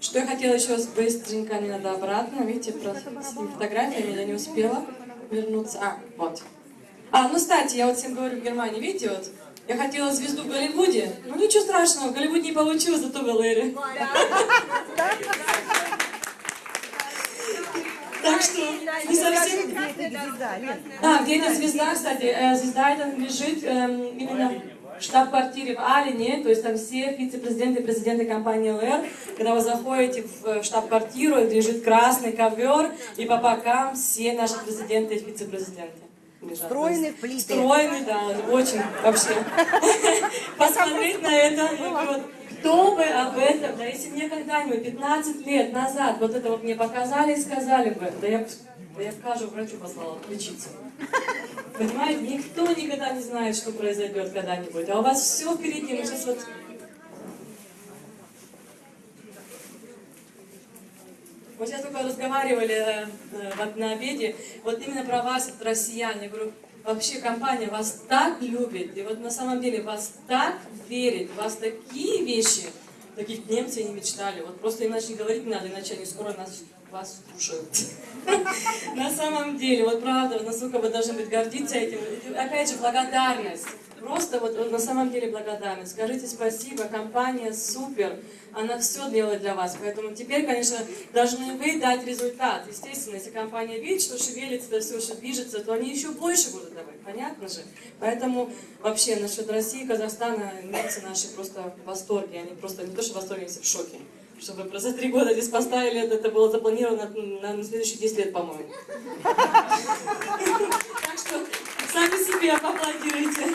Что я хотела еще быстренько, не надо обратно, видите, с фотографиями я не успела вернуться. А, вот. А, ну, кстати, я вот всем говорю в Германии, видите, вот, я хотела звезду в Голливуде, ну ничего страшного, в Голливуде не получилось, зато в ЛР. Так что не совсем... А, где эта звезда, кстати, э, звезда эта лежит эм, именно в штаб-квартире в Алине, то есть там все вице-президенты и президенты компании ЛР. Когда вы заходите в штаб-квартиру, лежит красный ковер, и по бокам все наши президенты и вице-президенты. Встроены в плиты. Встроены, да, очень вообще. Посмотреть на это, вот, кто бы об этом, да если мне когда-нибудь 15 лет назад вот это вот мне показали и сказали бы, да я, я каждому врачу послала лечиться. Понимаете, никто никогда не знает, что произойдет когда-нибудь, а у вас все впереди, мы сейчас вот... Мы сейчас только разговаривали э, э, на обеде, вот именно про вас, вот, россиян. Я говорю, вообще компания вас так любит, и вот на самом деле вас так верит, вас такие вещи, таких немцы не мечтали. Вот просто иначе говорить не надо, иначе они скоро нас, вас слушают. На самом деле, вот правда, насколько вы должны быть гордиться этим. Опять же, благодарность. Просто вот на самом деле благодарность. Скажите спасибо, компания супер, она все делает для вас. Поэтому теперь, конечно, должны вы дать результат. Естественно, если компания видит, что шевелится, да все, что движется, то они еще больше будут давать, понятно же? Поэтому вообще насчет России, Казахстана, немцы наши просто в восторге. Они просто не то, что в восторге, они в шоке. Чтобы за три года здесь поставили, это, это было запланировано на, на следующие 10 лет, по-моему. Так что сами себе поаплодируйте.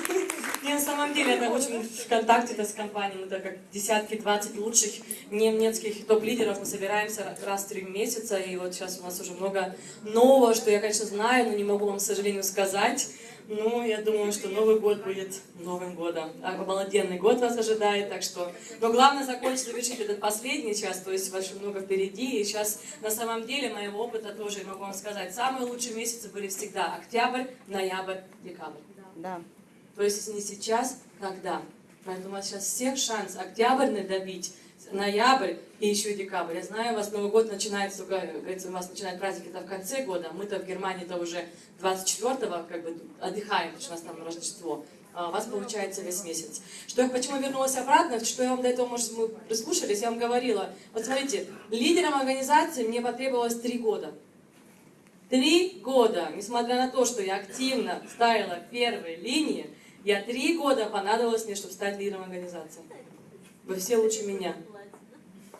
Не, на самом деле, это очень в контакте это с компанией. Это как десятки, 20 лучших немецких топ-лидеров. Мы собираемся раз в три месяца. И вот сейчас у нас уже много нового, что я, конечно, знаю, но не могу вам, к сожалению, сказать. Ну, я думаю, что Новый год будет Новым годом. А обалденный год вас ожидает, так что... Но главное закончить, завершить этот последний час, то есть очень много впереди. И сейчас, на самом деле, моего опыта тоже могу вам сказать. Самые лучшие месяцы были всегда октябрь, ноябрь, декабрь. Да. То есть, не сейчас, когда? Поэтому у вас сейчас всех шанс октябрь надавить, ноябрь и еще декабрь. Я знаю, у вас Новый год начинается, говорится, у вас начинает праздник это в конце года. Мы-то в Германии-то уже 24-го как бы отдыхаем, потому что у нас там Рождество. А у вас получается весь месяц. Что я, почему вернулась обратно, что я вам до этого, может, мы прислушались, я вам говорила. Вот смотрите, лидером организации мне потребовалось три года. Три года, несмотря на то, что я активно ставила первые линии, я три года понадобилось мне, чтобы стать лидером организации. Вы все лучше меня.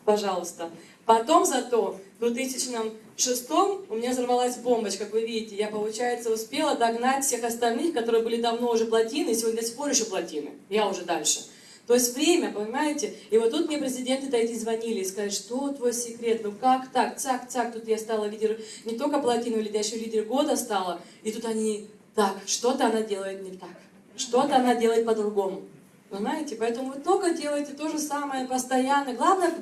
Пожалуйста. Потом зато в 2006 у меня взорвалась бомбочка, как вы видите. Я, получается, успела догнать всех остальных, которые были давно уже плотины, и сегодня до сих пор еще плотины. Я уже дальше. То есть время, понимаете? И вот тут мне президенты-то эти звонили и сказали, что твой секрет, ну как так, цак, цак, тут я стала лидер, не только плотину, я еще лидер года стала. И тут они, так, что-то она делает не так, что-то она делает по-другому. Понимаете? Поэтому вы только делаете то же самое постоянно. Главное,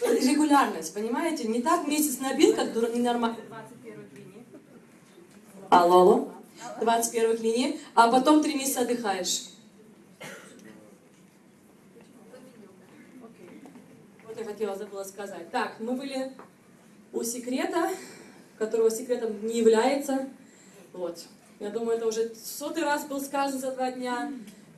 регулярность, понимаете? Не так месяц набил, как ненормально. Алло, алло. 21 линии, а потом три месяца отдыхаешь. Вот я хотела, забыла сказать. Так, мы были у секрета, которого секретом не является. Вот. Я думаю, это уже сотый раз был сказан за два дня.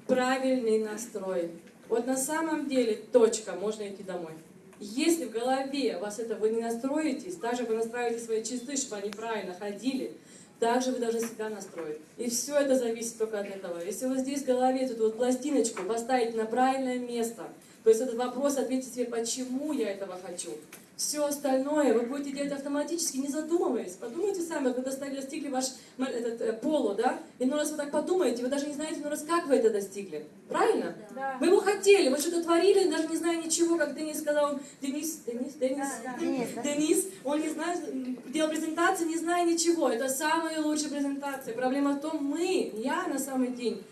Правильный настрой. Вот на самом деле, точка, можно идти домой. Если в голове вас это вы не настроитесь, также вы настраиваете свои часы, чтобы они правильно ходили, также вы должны себя настроить. И все это зависит только от этого. Если вы здесь в голове эту вот пластиночку поставить на правильное место, то есть этот вопрос ответьте себе, почему я этого хочу. Все остальное вы будете делать автоматически, не задумываясь. Подумайте сами, вы достигли, ваш этот, э, полу, да? И ну раз вы так подумаете, вы даже не знаете, ну раз как вы это достигли. Правильно? Вы его хотели, вы что-то творили, даже не зная ничего, как Денис сказал, Денис, Денис, Денис, Денис, да? Денис, он не знает, делал презентацию, не зная ничего. Это самая лучшая презентация. Проблема в том, мы, я на самый день,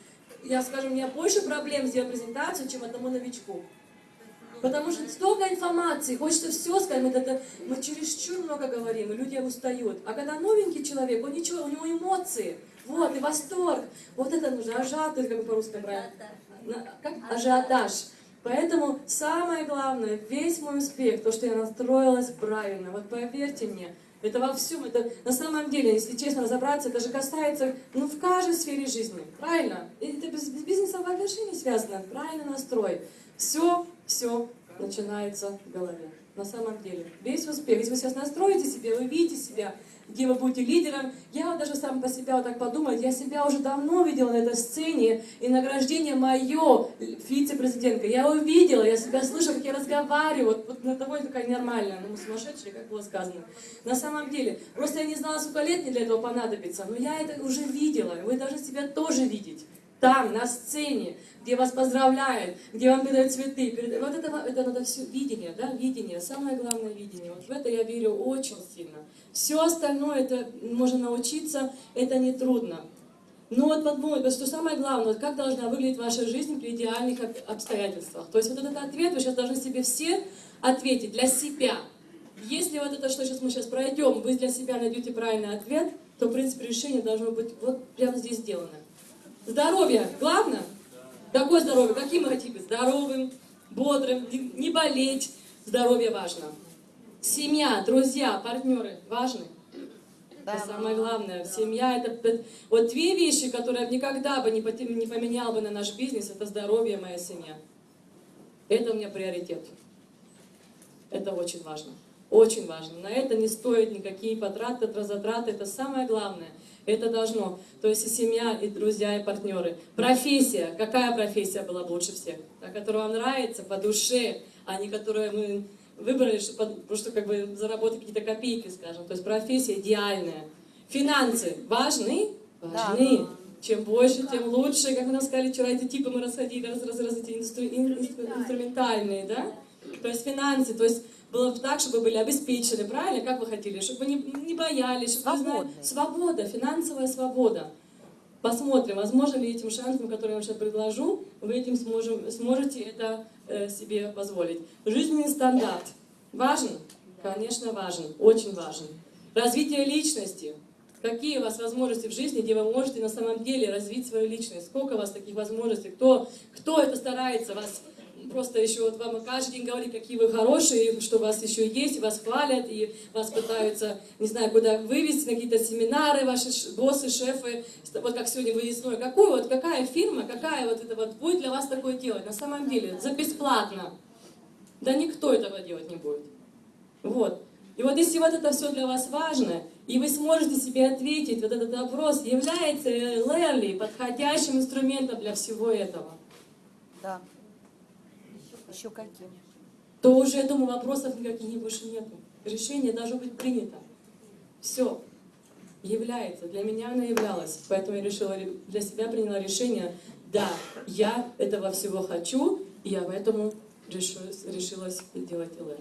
я, скажем, у меня больше проблем сделать презентацию, чем одному новичку. Потому что столько информации, хочется все сказать, мы, это, мы чересчур много говорим, и люди устают. А когда новенький человек, он ничего, у него эмоции, вот, и восторг. Вот это нужно, ажиотаж, как бы по-русски правильно. Как? Ажиотаж. Поэтому самое главное, весь мой успех, то, что я настроилась правильно, вот поверьте мне, это во всем, это на самом деле, если честно разобраться, это же касается, ну, в каждой сфере жизни, правильно? Это без, без бизнеса вообще не связано, правильный настрой. Все, все начинается в голове. На самом деле. Весь успех. Если вы сейчас настроите себе, вы видите себя, где вы будете лидером. Я даже сам по себе вот так подумать, я себя уже давно видела на этой сцене, и награждение мое, вице-президентка, я увидела, я себя слышу, как я разговариваю, вот, вот на того такая нормальная, ну сумасшедшая, как было сказано. На самом деле, просто я не знала, сколько лет мне для этого понадобится, но я это уже видела, вы должны себя тоже видеть там, на сцене, где вас поздравляют, где вам передают цветы. Вот это, это надо все видение, да, видение, самое главное видение. Вот в это я верю очень сильно. Все остальное, это можно научиться, это не трудно. Но вот подумать, что самое главное, вот как должна выглядеть ваша жизнь при идеальных обстоятельствах. То есть вот этот ответ вы сейчас должны себе все ответить для себя. Если вот это, что сейчас мы сейчас пройдем, вы для себя найдете правильный ответ, то, в принципе, решение должно быть вот прямо здесь сделано. Здоровье главное? Какое здоровье? Каким мы хотим быть? Здоровым, бодрым, не болеть. Здоровье важно. Семья, друзья, партнеры важны. Да. Это самое главное. Семья это вот две вещи, которые я никогда бы не поменял бы на наш бизнес, это здоровье моя семья. Это у меня приоритет. Это очень важно. Очень важно. На это не стоит никакие потраты, затраты. Это самое главное. Это должно. То есть и семья, и друзья, и партнеры. Профессия. Какая профессия была бы лучше всех? Та, которая вам нравится, по душе, а не которую мы выбрали, чтобы просто как бы заработать какие-то копейки, скажем. То есть профессия идеальная. Финансы важны? Важны. Да. Чем больше, тем лучше. Как вы нам сказали вчера, эти типы мы расходили, раз, раз, раз, эти инстру, инструментальные, да? То есть финансы, то есть было бы так, чтобы были обеспечены, правильно? Как вы хотели? Чтобы не, не боялись, чтобы знали. Свобода, финансовая свобода. Посмотрим, возможно ли этим шансом, который я вам сейчас предложу, вы этим сможем, сможете это э, себе позволить. Жизненный стандарт. Важен? Конечно, важен. Очень важен. Развитие личности. Какие у вас возможности в жизни, где вы можете на самом деле развить свою личность? Сколько у вас таких возможностей? Кто, кто это старается вас просто еще вот вам каждый день говорит, какие вы хорошие, что у вас еще есть, вас хвалят, и вас пытаются, не знаю, куда вывести, на какие-то семинары, ваши боссы, шефы, вот как сегодня выездной. Какую вот, какая фирма, какая вот это вот будет для вас такое делать? На самом деле, за бесплатно. Да никто этого делать не будет. Вот. И вот если вот это все для вас важно, и вы сможете себе ответить, вот этот вопрос, является Лерли подходящим инструментом для всего этого? Да. Еще каким? То уже, думаю, вопросов никаких больше нету. Решение должно быть принято. Все. Является. Для меня она являлась. Поэтому я решила, для себя приняла решение, да, я этого всего хочу, и я поэтому решилась, решилась делать ЛР.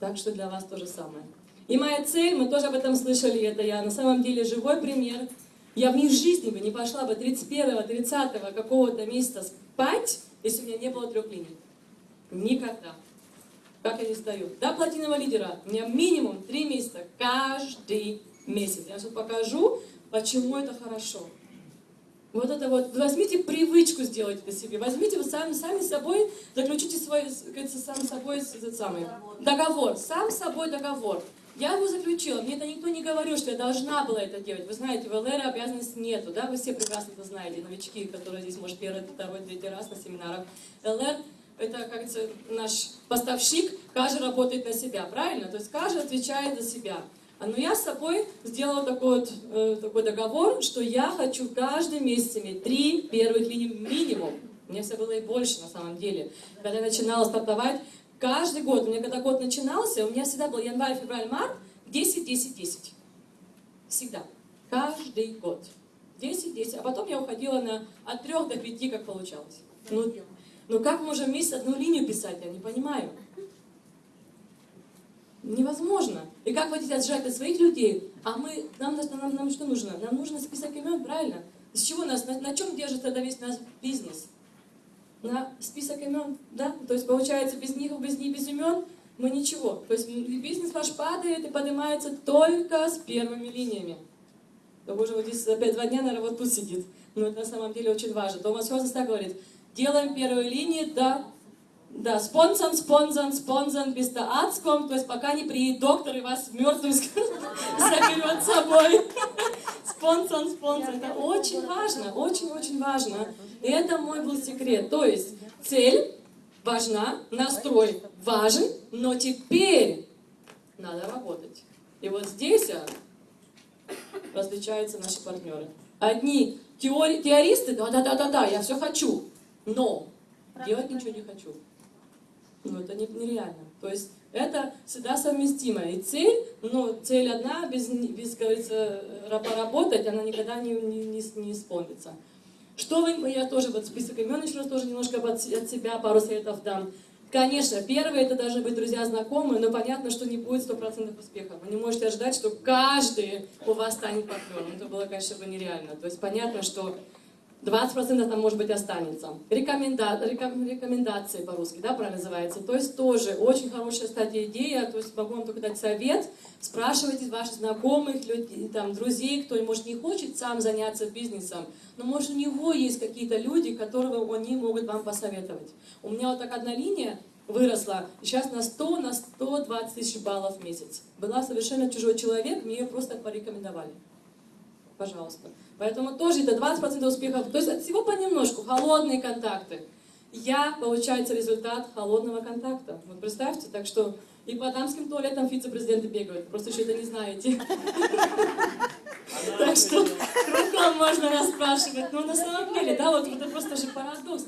Так что для вас то же самое. И моя цель, мы тоже об этом слышали, это я на самом деле живой пример. Я в них жизни бы не пошла бы 31-30 какого-то месяца спать, если у меня не было трех линий. Никогда. Как я не сдаю. До платинового лидера у меня минимум три месяца каждый месяц. Я сейчас покажу, почему это хорошо. Вот это вот, возьмите привычку, сделать это себе. Возьмите вы сами, сами собой, заключите свой, говорится, сам собой этот самый договор. Сам собой договор. Я его заключила, мне это никто не говорил, что я должна была это делать. Вы знаете, в ЛР обязанности нету, да, вы все прекрасно это знаете, новички, которые здесь, может, первый, второй, третий раз на семинарах. ЛР это, как говорится, наш поставщик, каждый работает на себя, правильно? То есть каждый отвечает за себя. А Но я с собой сделала такой, вот, э, такой договор, что я хочу каждый месяц иметь три первых линии минимум. Мне все было и больше на самом деле. Когда я начинала стартовать, Каждый год, у меня когда год начинался, у меня всегда был январь, февраль, март, 10, 10, 10. Всегда. Каждый год. 10, 10. А потом я уходила на от 3 до 5, как получалось. Ну, ну как можно месяц одну линию писать, я не понимаю. Невозможно. И как вы хотите отжать от своих людей? А мы, нам, нам, нам что нужно? Нам нужно список имен, правильно? С чего нас, на, на чем держится тогда весь наш бизнес? На список имен, да? То есть получается без них, без них, без имен мы ничего. То есть бизнес ваш падает и поднимается только с первыми линиями. Да боже, вот здесь опять два дня, наверное, вот тут сидит. Но это на самом деле очень важно. Томас Хозес так говорит, делаем первую линию, да, да, спонсор, спонсор, спонсор, без kommt, то есть пока не приедет доктор и вас мертвым заберет с собой. Спонсор, спонсор, это очень важно, очень-очень важно. И это мой был секрет. То есть цель важна, настрой важен, но теперь надо работать. И вот здесь а, различаются наши партнеры. Одни теори теористы, да-да-да-да-да, я все хочу, но делать ничего не хочу. Ну, это не, нереально. То есть это всегда совместимо. И цель, ну, цель одна, без, без говорится, поработать, она никогда не, не, не, исполнится. Что вы, я тоже вот список имен еще раз тоже немножко от, от себя пару советов дам. Конечно, первое это должны быть друзья знакомые, но понятно, что не будет стопроцентных успехов. Вы не можете ожидать, что каждый у вас станет партнером. Это было, конечно, бы нереально. То есть понятно, что 20% там, может быть, останется. Рекоменда... Рекомендации по-русски, да, правильно называется. То есть тоже очень хорошая, кстати, идея. То есть могу вам только дать совет. Спрашивайте ваших знакомых, людей, там, друзей, кто, может, не хочет сам заняться бизнесом, но, может, у него есть какие-то люди, которые они могут вам посоветовать. У меня вот так одна линия выросла, сейчас на 100, на 120 тысяч баллов в месяц. Была совершенно чужой человек, мне ее просто порекомендовали. Пожалуйста. Поэтому тоже это 20% успехов. То есть от всего понемножку. Холодные контакты. Я, получается, результат холодного контакта. Вот представьте, так что и по дамским туалетам вице-президенты бегают. Просто еще это не знаете. Так что кругом можно расспрашивать. Но на самом деле, да, вот это просто же парадокс.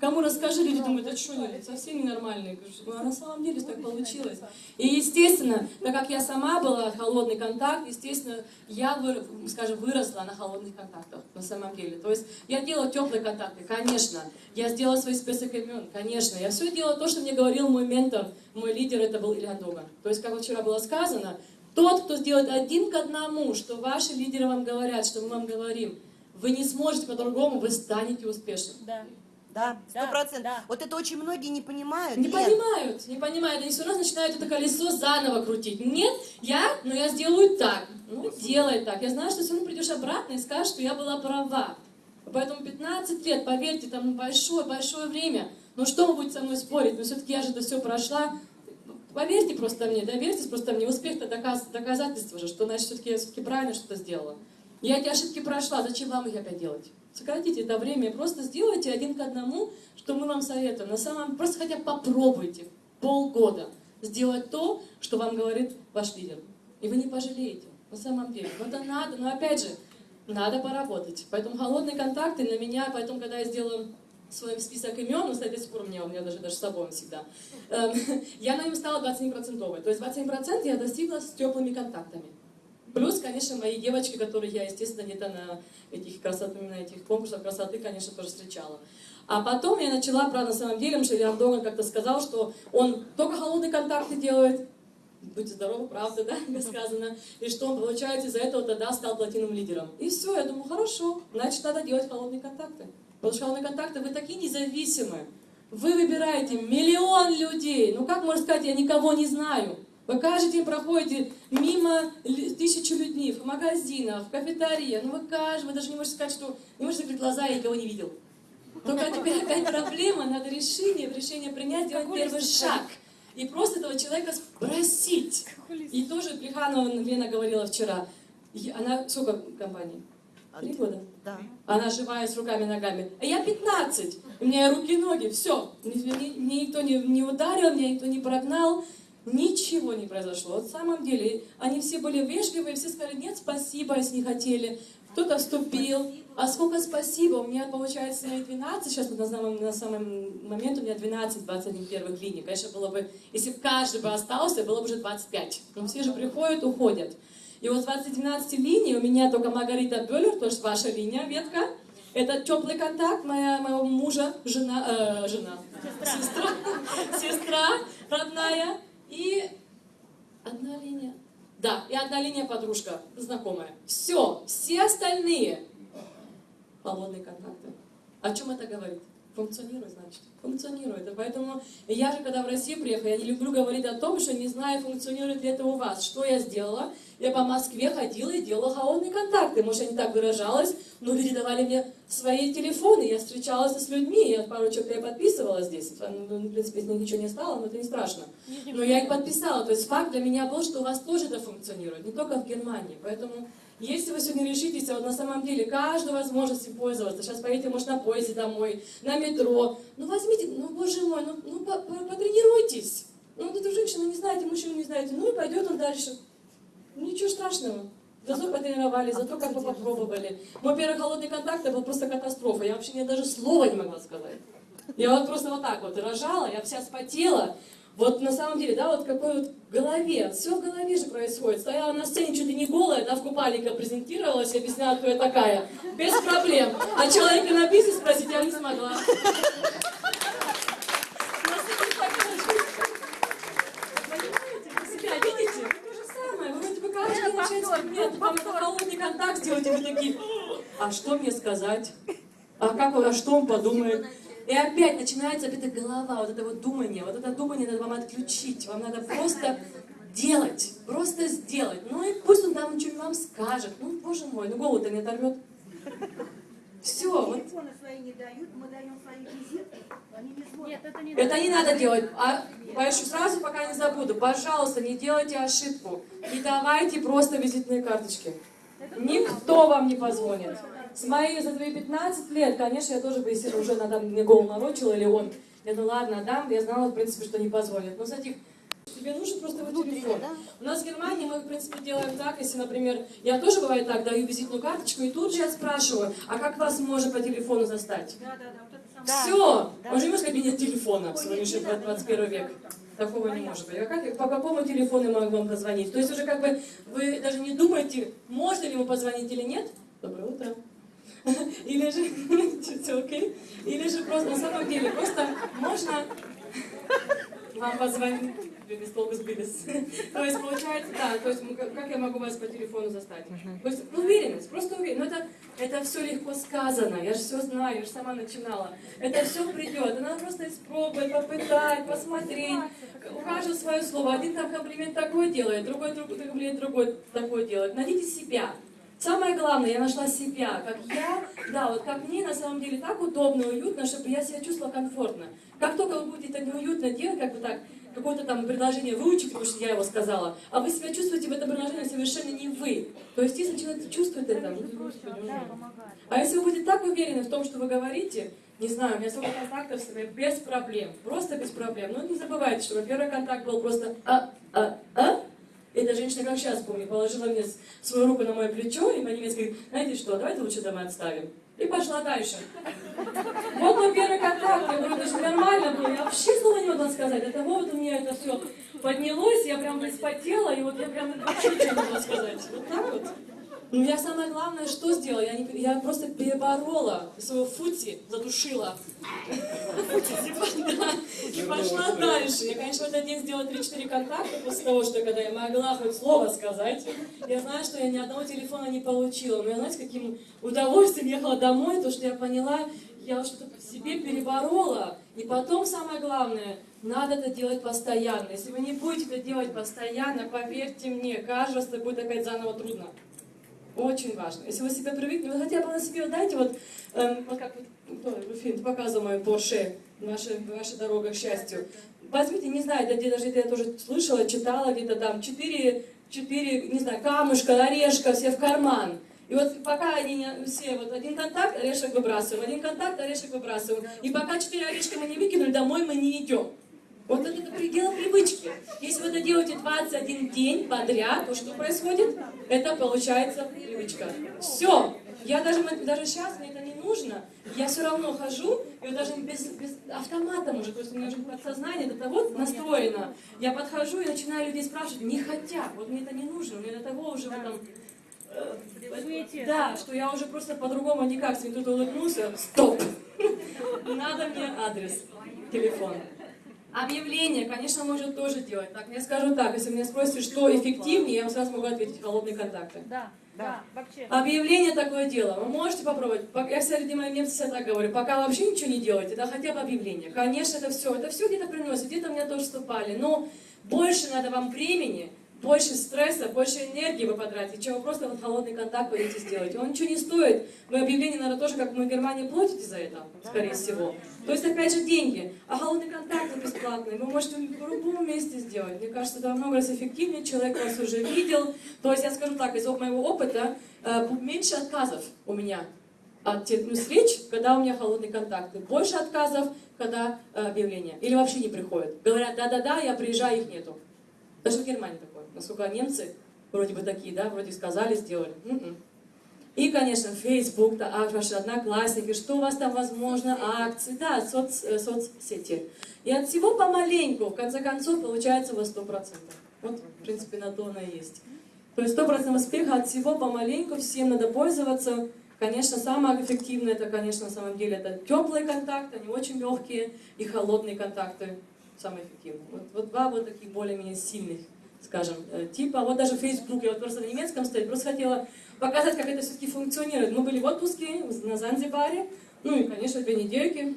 Кому расскажи, люди думают, а что совсем ненормальные. Ну, а на самом деле так получилось. И, естественно, так как я сама была холодный контакт, естественно, я, скажем, выросла на холодных контактах, на самом деле. То есть я делала теплые контакты, конечно. Я сделала свой список имен, конечно. Я все делала то, что мне говорил мой ментор, мой лидер, это был Илья Доган. То есть, как вчера было сказано, тот, кто сделает один к одному, что ваши лидеры вам говорят, что мы вам говорим, вы не сможете по-другому, вы станете успешным. Да. Да, сто процентов. Да. Вот это очень многие не понимают. Не Лен. понимают, не понимают. Они все равно начинают это колесо заново крутить. Нет, я, но я сделаю так. Ну, делай так. Я знаю, что все равно придешь обратно и скажешь, что я была права. Поэтому 15 лет, поверьте, там большое-большое время. Но что вы будете со мной спорить? Но все-таки я же это все прошла. Поверьте просто мне, доверьтесь просто мне. Успех это доказ, доказательство же, что значит все-таки я все-таки правильно что-то сделала. Я эти ошибки прошла, зачем вам их опять делать? Сократите это время, просто сделайте один к одному, что мы вам советуем. На самом просто хотя бы попробуйте полгода сделать то, что вам говорит ваш лидер. И вы не пожалеете, на самом деле. Но это надо, но опять же, надо поработать. Поэтому холодные контакты на меня, поэтому, когда я сделала свой список имен, ну, кстати, до сих пор у меня, у меня даже, даже с собой всегда, эм, я на нем стала 27%. То есть 27% я достигла с теплыми контактами. Плюс, конечно, мои девочки, которые я, естественно, где-то на этих красоты, на этих конкурсах красоты, конечно, тоже встречала. А потом я начала, правда, на самом деле, что Илья как-то сказал, что он только холодные контакты делает, будьте здоровы, правда, да, сказано, и что он, получается, из-за этого тогда стал платиновым лидером. И все, я думаю, хорошо, значит, надо делать холодные контакты. Потому что холодные контакты, вы такие независимые. Вы выбираете миллион людей. Ну как можно сказать, я никого не знаю? Вы каждый день проходите мимо тысячи людей в магазинах, в кафетерии. Ну вы каждый, вы даже не можете сказать, что не можете закрыть глаза, я никого не видел. Только теперь опять проблема, надо решение, решение принять, сделать первый шаг. И просто этого человека спросить. И тоже Плеханова Лена говорила вчера. Она сколько компаний? Три года? Да. Она живая, с руками и ногами. А я 15. У меня руки и ноги, все. Мне никто не, не ударил, меня никто не прогнал. Ничего не произошло. Вот в самом деле, они все были вежливые, все сказали, нет, спасибо, если не хотели. Кто-то вступил. А сколько спасибо? У меня, получается, не 12, сейчас на самом, на самом момент у меня 12-21 первых линий. Конечно, было бы, если бы каждый бы остался, было бы уже 25. Но все же приходят, уходят. И вот с 12 линий у меня только Маргарита Бюллер, то есть ваша линия, ветка. Это теплый контакт моя, моего мужа, жена, э, жена, сестра. сестра, сестра родная. И одна линия. Да, и одна линия подружка, знакомая. Все, все остальные холодные контакты. О чем это говорит? Функционирует, значит. Функционирует. Поэтому я же, когда в Россию приехала, я не люблю говорить о том, что не знаю, функционирует ли это у вас. Что я сделала? Я по Москве ходила и делала холодные контакты. Может, я не так выражалась, но люди давали мне свои телефоны. Я встречалась с людьми, я пару человек я подписывала здесь. Ну, В принципе, них ничего не стало, но это не страшно. Но я их подписала. То есть факт для меня был, что у вас тоже это функционирует, не только в Германии. Поэтому если вы сегодня решитесь, а вот на самом деле каждую возможность пользоваться, сейчас поедете, может, на поезде домой, на метро, ну возьмите, ну боже мой, ну, ну по- по- потренируйтесь. Ну, вот эту женщину не знаете, мужчину не знаете, ну и пойдет он дальше. Ну, ничего страшного. Зато потренировали, зато как бы попробовали. Мой первый холодный контакт это был просто катастрофа. Я вообще мне даже слова не могла сказать. Я вот просто вот так вот рожала, я вся спотела. Вот на самом деле, да, вот какой вот в голове, все в голове же происходит. Стояла на сцене чуть ли не голая, да, в купальнике презентировалась, объясняла, кто я такая. Без проблем. А человека на бизнес спросить я не смогла. Просто не так получилось. Понимаете, вы себя видите? То же самое. Вы вроде бы каждый начать момент, вам это холодный контакт сделать, вы такие, а что мне сказать? А как а что он подумает? И опять начинается опять эта голова, вот это вот думание. Вот это думание надо вам отключить. Вам надо просто делать, просто сделать. Ну и пусть он там что-нибудь вам скажет. Ну, боже мой, ну голову-то не оторвет. Все, вот Телефоны свои не дают, мы даем свои визитки, они не звонят. Нет, это не Это не надо делать. А, Пашу, сразу пока не забуду. Пожалуйста, не делайте ошибку. Не давайте просто визитные карточки. Никто вам не позвонит. С моей, за твои 15 лет, конечно, я тоже бы, если уже там мне голову морочила или он. Я ну ладно, дам, я знала, в принципе, что не позвонит. Но с этих Тебе нужен просто его телефон. У нас в Германии мы, в принципе, делаем так, если, например, я тоже бывает так, даю визитную карточку, и тут же я спрашиваю, а как вас можно по телефону застать? Да, да, да, вот это самое. Все, Да. он живет в кабинет телефона в сегодняшний 21 век. Такого не может быть. А как, по какому телефону я могу вам позвонить? То есть уже как бы вы даже не думаете, можно ли ему позвонить или нет? Доброе утро. Или же, все окей? Или же просто на самом деле, просто можно вам позвонить. Долго сбились. То есть получается, да, то есть как я могу вас по телефону застать? То есть уверенность, просто уверенность. Но это, это все легко сказано, я же все знаю, я же сама начинала. Это все придет, надо просто испробовать, попытать, посмотреть. У каждого свое слово. Один там комплимент такой делает, другой друг- комплимент другой такой делает. Найдите себя. Самое главное, я нашла себя, как я, да, вот как мне на самом деле так удобно, уютно, чтобы я себя чувствовала комфортно. Как только вы будете это неуютно делать, как бы так, какое-то там предложение выучить, потому что я его сказала, а вы себя чувствуете в этом предложении совершенно не вы. То есть если человек чувствует это, ну, господи, а если вы будете так уверены в том, что вы говорите, не знаю, у меня сколько контактов с вами, без проблем, просто без проблем. Но не забывайте, что первый контакт был просто а, а, а. Эта женщина, как сейчас помню, положила мне свою руку на мое плечо и по-немецки говорит, знаете что, давайте лучше домой отставим. И пошла дальше. Вот мой первый контакт, я говорю, это же нормально было, я вообще слова не могла сказать. От того вот у меня это все поднялось, я прям вспотела, и вот я прям вообще не могла сказать. Вот так вот. Ну, я самое главное, что сделала? Я, не, я просто переборола своего фути, задушила. Да, И пошла дальше. Я, конечно, в этот день сделала 3-4 контакта после того, что когда я могла хоть слово сказать. Я знаю, что я ни одного телефона не получила. Но я, знаете, каким удовольствием ехала домой, то, что я поняла, я что-то себе переборола. И потом, самое главное, надо это делать постоянно. Если вы не будете это делать постоянно, поверьте мне, это будет опять заново трудно. Очень важно. Если вы себя привыкли, вы хотя бы на себе, дайте вот, эм, вот как вот, Руфин, ты показывал мою Порше, ваша, ваша дорога к счастью. Возьмите, не знаю, где даже я тоже слышала, читала где-то там, четыре, четыре, не знаю, камушка, орешка, все в карман. И вот пока они не, все, вот один контакт, орешек выбрасываем, один контакт, орешек выбрасываем. И пока четыре орешка мы не выкинули, домой мы не идем. Вот это, это предел привычки. Если вы это делаете 21 день подряд, то что происходит? Это получается привычка. Все. Я даже, даже сейчас мне это не нужно. Я все равно хожу, и вот даже без, без автомата, может, просто у меня уже подсознание до того настроено. Я подхожу и начинаю людей спрашивать, не хотят. Вот мне это не нужно, мне до того уже в этом... э. Да, что я уже просто по-другому никак, если кто-то улыбнулся, стоп! Надо мне адрес, телефон. Объявление, конечно, можно тоже делать. Так, я скажу так, если меня спросите, что эффективнее, я вам сразу могу ответить холодные контакты. Да, да, вообще. Объявление такое дело. Вы можете попробовать. Я среди моих немцев всегда так говорю. Пока вообще ничего не делаете, да хотя бы объявление. Конечно, это все. Это все где-то приносит. Где-то меня тоже вступали. Но больше надо вам времени, больше стресса, больше энергии вы потратите, чем вы просто вот холодный контакт пойдете сделать. Он ничего не стоит. Вы объявление, наверное, тоже, как мы в Германии, платите за это, скорее всего. То есть, опять же, деньги. А холодный контакт он бесплатный. Вы можете в любом месте сделать. Мне кажется, это намного раз эффективнее. Человек вас уже видел. То есть, я скажу так, из моего опыта, э, меньше отказов у меня от ну, встреч, когда у меня холодный контакт. И Больше отказов, когда э, объявления. Или вообще не приходят. Говорят, да-да-да, я приезжаю, их нету. Даже в Германии такое. Насколько немцы вроде бы такие, да, вроде сказали, сделали. М-м. И, конечно, Facebook, да, а, ваши одноклассники, что у вас там возможно, акции, да, соц, э, соцсети. И от всего помаленьку, в конце концов, получается у вас 100%. Вот, в принципе, на то оно и есть. То есть 100% успеха от всего помаленьку, всем надо пользоваться. Конечно, самое эффективное, это, конечно, на самом деле, это теплые контакты, они очень легкие, и холодные контакты самые эффективные. Вот, вот два вот таких более-менее сильных, скажем, э, типа. Вот даже Facebook, я вот просто на немецком стоит, просто хотела показать, как это все-таки функционирует. Мы были в отпуске на Занзибаре, ну и, конечно, две недельки.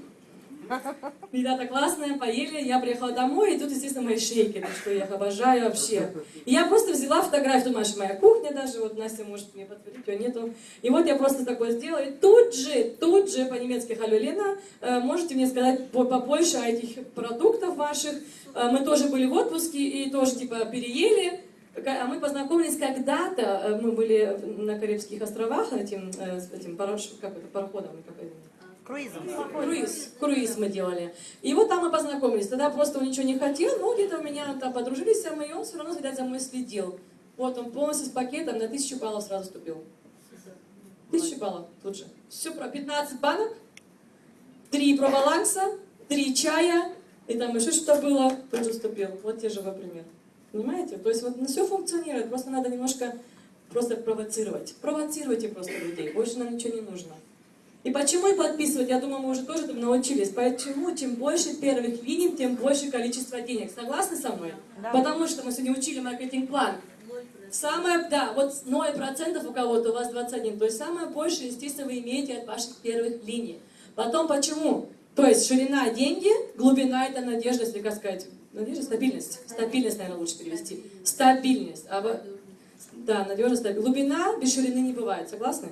Ребята классные, поели, я приехала домой, и тут, естественно, мои шейки, так что я их обожаю вообще. И я просто взяла фотографию, думаешь, моя кухня даже, вот Настя может мне подтвердить, ее нету. И вот я просто такое сделала, и тут же, тут же по-немецки «Халю, Лена», э, можете мне сказать по- побольше о этих продуктах ваших. Э, Мы тоже были в отпуске и тоже, типа, переели. А мы познакомились когда-то, э, мы были на Карибских островах, этим, этим парош- как это, пароходом, как это? Круизом. Круиз, круиз мы делали. И вот там мы познакомились. Тогда просто он ничего не хотел, но где-то у меня там подружились и он все равно, видать, за мной следил. Вот он полностью с пакетом на тысячу баллов сразу вступил. Тысячу баллов тут же. Все про 15 банок, три проваланса, три чая, и там еще что-то было, тут же вступил. Вот те же вы пример. Понимаете? То есть вот все функционирует, просто надо немножко просто провоцировать. Провоцируйте просто людей, больше нам ничего не нужно. И почему и подписывать? Я думаю, мы уже тоже этому научились. Почему? Чем больше первых линий, тем больше количество денег. Согласны со мной? Да. Потому что мы сегодня учили маркетинг-план. Самое, да, вот 0% у кого-то, у вас 21. То есть самое большее, естественно, вы имеете от ваших первых линий. Потом почему? То есть ширина – деньги, глубина – это надежда, если как сказать, надежда, стабильность. Стабильность, наверное, лучше перевести. Стабильность. А да, надежность, стабильность. Глубина без ширины не бывает. Согласны?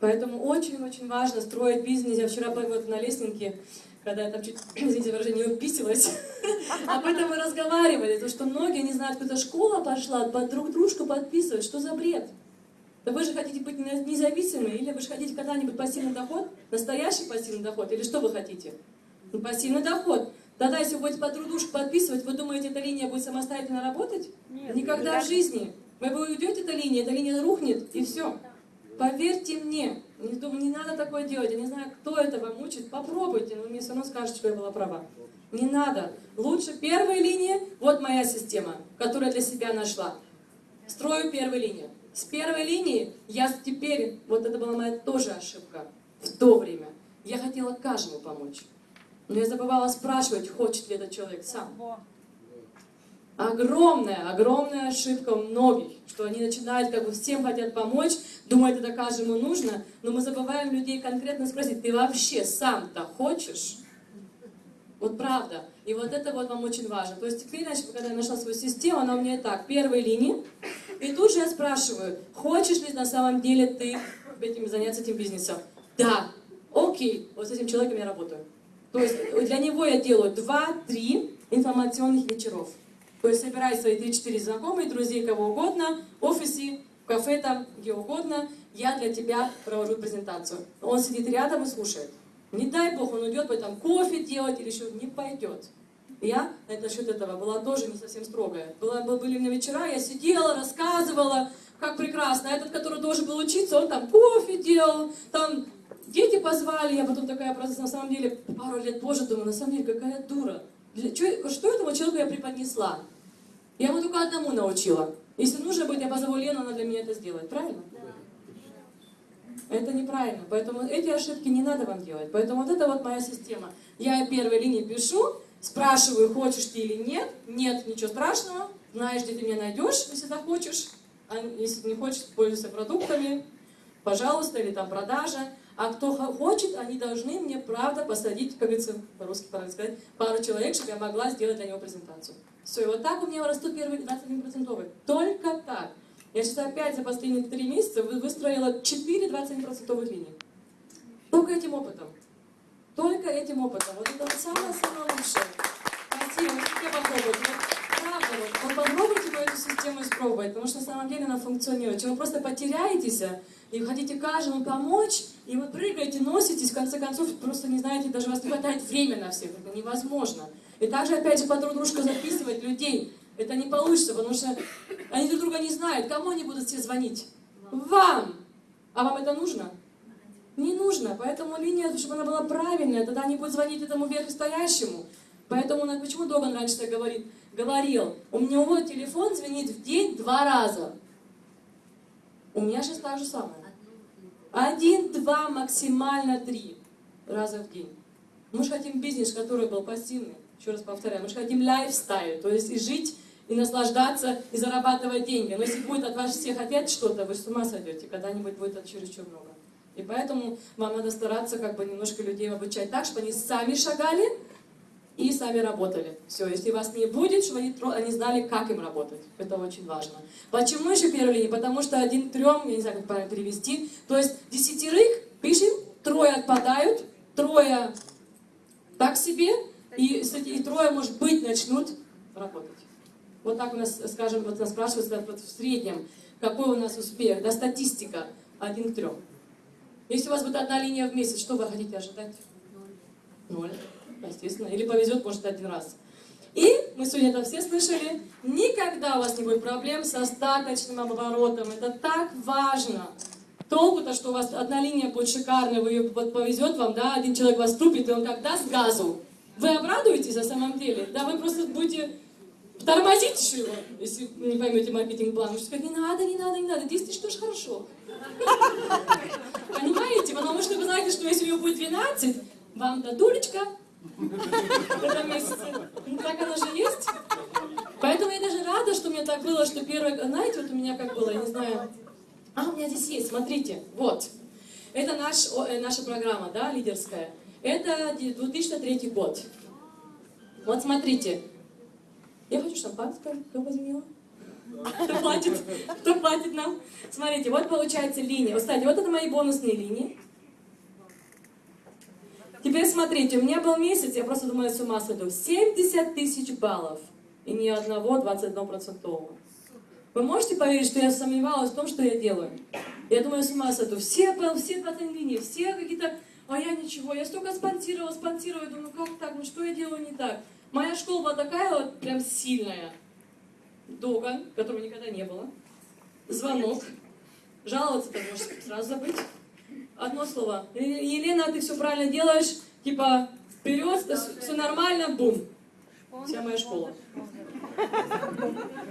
Поэтому очень-очень важно строить бизнес. Я вчера вот на лестнике, когда я там чуть, извините выражение, не уписывалась, об этом мы разговаривали, то, что многие не знают, куда школа пошла, под друг дружку подписывать, что за бред? Да вы же хотите быть не- независимы, или вы же хотите когда-нибудь пассивный доход, настоящий пассивный доход, или что вы хотите? Ну, пассивный доход. Тогда, если вы будете под друг дружку подписывать, вы думаете, эта линия будет самостоятельно работать? Нет, Никогда никогда. в жизни. Вы уйдете, эта линия, эта линия рухнет, и все. Поверьте мне, не, не надо такое делать. Я не знаю, кто это вам учит. Попробуйте, но мне все равно скажете, что я была права. Не надо. Лучше первая линия, вот моя система, которую я для себя нашла. Строю первую линию. С первой линии я теперь, вот это была моя тоже ошибка в то время. Я хотела каждому помочь. Но я забывала спрашивать, хочет ли этот человек сам. Огромная, огромная ошибка многих, что они начинают, как бы всем хотят помочь, думают, это каждому нужно, но мы забываем людей конкретно спросить, ты вообще сам-то хочешь? Вот правда. И вот это вот вам очень важно. То есть значит, когда я нашла свою систему, она у меня и так, первой линии, и тут же я спрашиваю, хочешь ли на самом деле ты этим заняться этим бизнесом? Да. Окей, вот с этим человеком я работаю. То есть для него я делаю 2-3 информационных вечеров. Собирай свои 3-4 знакомые, друзей, кого угодно, в офисе, в кафе там, где угодно. Я для тебя провожу презентацию. Он сидит рядом и слушает. Не дай бог, он уйдет, там кофе делать или еще не пойдет. Я на это счет этого была тоже не совсем строгая. Была, был- были у меня вечера, я сидела, рассказывала, как прекрасно. А этот, который должен был учиться, он там кофе делал, там дети позвали. Я потом такая просто, на самом деле, пару лет позже думаю, на самом деле, какая дура. Чё- что этому человеку я преподнесла? Я ему только одному научила. Если нужно будет, я позову Лену, она для меня это сделает. Правильно? Это неправильно. Поэтому эти ошибки не надо вам делать. Поэтому вот это вот моя система. Я первой линии пишу, Спрашиваю, хочешь ты или нет. Нет, ничего страшного. Знаешь, где ты меня найдешь, если захочешь. А если не хочешь, пользуйся продуктами, пожалуйста, или там продажа. А кто хо- хочет, они должны мне, правда, посадить, как говорится, по-русски правильно сказать, пару человек, чтобы я могла сделать для него презентацию. Все, и вот так у меня растут первые 21%. Только так. Я сейчас опять за последние три месяца вы- выстроила 4 21% линий. Только этим опытом. Только этим опытом. Вот это самое-самое лучшее. Спасибо, попробуйте. Вот, правда, вот, попробуйте эту систему испробовать, потому что на самом деле она функционирует. Чем вы просто потеряетесь а, и хотите каждому помочь, и вы прыгаете, носитесь, в конце концов, просто не знаете, даже вас не хватает времени на всех, это невозможно. И также, опять же, по друг дружку записывать людей, это не получится, потому что они друг друга не знают. Кому они будут все звонить? Вам! А вам это нужно? Не нужно, поэтому линия, чтобы она была правильная, тогда они будут звонить этому верхостоящему. Поэтому почему Доган раньше так говорит, говорил, у него телефон звенит в день два раза. У меня сейчас так же самое. Один, два, максимально три раза в день. Мы же хотим бизнес, который был пассивный. Еще раз повторяю, мы же хотим лайфстайл, то есть и жить, и наслаждаться, и зарабатывать деньги. Но если будет от вас всех опять что-то, вы с ума сойдете, когда-нибудь будет это чересчур много. И поэтому вам надо стараться как бы немножко людей обучать так, чтобы они сами шагали и сами работали. Все, если вас не будет, чтобы они, они знали, как им работать. Это очень важно. Почему еще первая линия? Потому что один трем, я не знаю, как правильно перевести, то есть десятерых пишем, трое отпадают, трое так себе, и, и трое, может быть, начнут работать. Вот так у нас, скажем, вот нас спрашивают вот в среднем, какой у нас успех, да, статистика, один к трем. Если у вас будет одна линия в месяц, что вы хотите ожидать? Ноль, естественно. Или повезет, может, один раз. И, мы сегодня это все слышали, никогда у вас не будет проблем со остаточным оборотом. Это так важно. Толку-то, что у вас одна линия будет шикарная, вы ее повезет вам, да, один человек вас тупит, и он как даст газу. Вы обрадуетесь на самом деле? Да, вы просто будете тормозить еще его, если не поймете маркетинг-план. Вы сказать, не надо, не надо, не надо, 10 тысяч тоже хорошо. Понимаете? Потому что вы знаете, что если него будет 12, вам дадулечка в этом. Ну так оно же есть. Поэтому я даже рада, что у меня так было, что первое, знаете, вот у меня как было, я не знаю. А, у меня здесь есть, смотрите, вот. Это наш, э, наша программа, да, лидерская. Это 2003 год. Вот смотрите. Я хочу шампанское, кто возьмет? Кто платит? Кто платит нам? Смотрите, вот получается линия. Кстати, вот это мои бонусные линии. Теперь смотрите, у меня был месяц, я просто думаю, с ума сойду. 70 тысяч баллов. И ни одного 21%. Вы можете поверить, что я сомневалась в том, что я делаю? Я думаю, с ума сойду. Все, все линии, все какие-то... А я ничего, я столько спонсировала, спонсировала. Думаю, как так, ну что я делаю не так? Моя школа была такая вот прям сильная. Дога, которого никогда не было. Звонок. Жаловаться ты можешь сразу забыть. Одно слово. «Е- Елена, ты все правильно делаешь. Типа, вперед, все нормально, бум. Вся моя школа.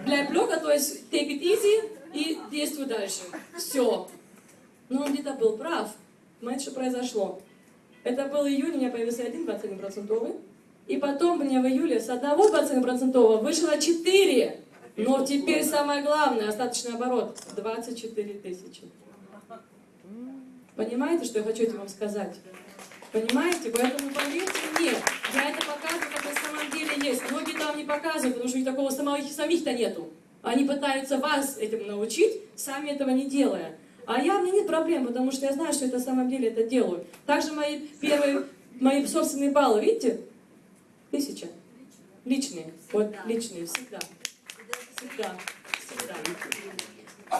Bleib locker, то есть take it easy и действуй дальше. Все. Но он где-то был прав. Знаете, что произошло? Это был июнь, у меня появился один 21%. И потом мне в июле с одного 21% вышло 4. Но теперь самое главное, остаточный оборот 24 тысячи. Понимаете, что я хочу этим вам сказать? Понимаете? Поэтому поверьте мне, я это показываю, как на самом деле есть. Многие там не показывают, потому что у них такого самих, самих-то нету. Они пытаются вас этому научить, сами этого не делая. А я, мне нет проблем, потому что я знаю, что это на самом деле это делаю. Также мои первые, мои собственные баллы, видите? Тысяча. Личные. Вот личные, всегда. Всегда. Всегда.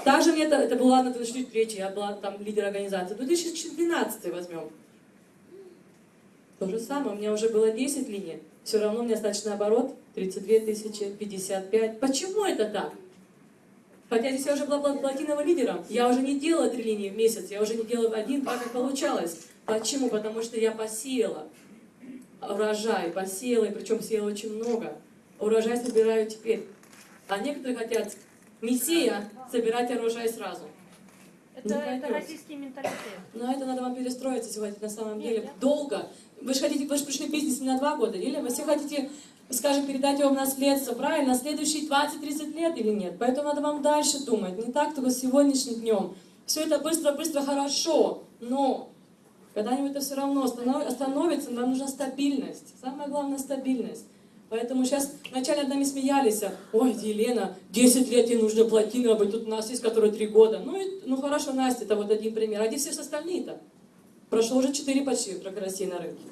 Также мне это, это была на 2003, я была там лидер организации. 2012 возьмем. То же самое, у меня уже было 10 линий. Все равно у меня остаточный оборот 32 тысячи, 55. Почему это так? Хотя здесь я уже была пла- платиновым лидером. Я уже не делала три линии в месяц, я уже не делала один, два, как получалось. Почему? Потому что я посеяла урожай, посеяла, и причем сеяла очень много. Урожай собираю теперь. А некоторые хотят мессия собирать урожай сразу. Это, Не это российский менталитет. Но это надо вам перестроиться сегодня на самом Нет, деле да. долго. Вы же хотите, вы же пришли в бизнес не на два года, или вы все хотите, скажем, передать его в наследство, правильно, на следующие 20-30 лет или нет? Поэтому надо вам дальше думать, не так только сегодняшним днем. Все это быстро-быстро хорошо, но когда-нибудь это все равно останов- остановится, нам нужна стабильность. Самое главное стабильность. Поэтому сейчас вначале над нами смеялись, ой, Елена, 10 лет ей нужно платиновый, тут у нас есть, который 3 года. Ну, и, ну хорошо, Настя, это вот один пример. А где все остальные-то? Прошло уже 4 почти как России на рынке.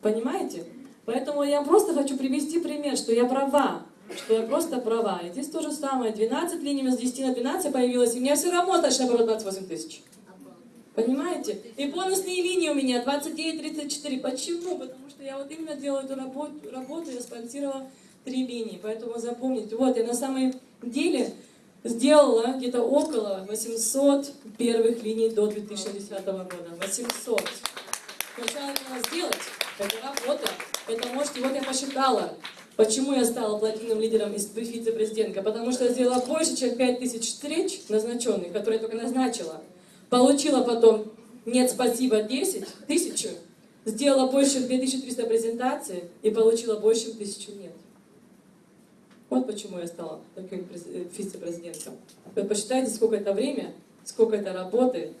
Понимаете? Поэтому я просто хочу привести пример, что я права, что я просто права. И здесь то же самое. 12 линий с 10 на 12 появилось, и меня все равно точно оборот 28 тысяч. Понимаете? И бонусные линии у меня 29-34. Почему? Потому что я вот именно делаю эту работу, работу я спонсировала три линии. Поэтому запомните. Вот, я на самом деле сделала где-то около 800 первых линий до 2010 года. 800. Сначала надо сделать. Это работа. Это можете, вот я посчитала, почему я стала платиновым лидером из вице-президентка. Потому что я сделала больше, чем 5000 встреч назначенных, которые я только назначила. Получила потом «нет, спасибо» 10, тысячу. Сделала больше, чем 2300 презентаций и получила больше, тысячу «нет». Вот почему я стала таким э, вице-президентом. Вы посчитайте, сколько это время, сколько это работы.